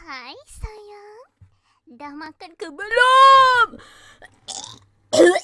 Hai sayang, dah makan ke belum?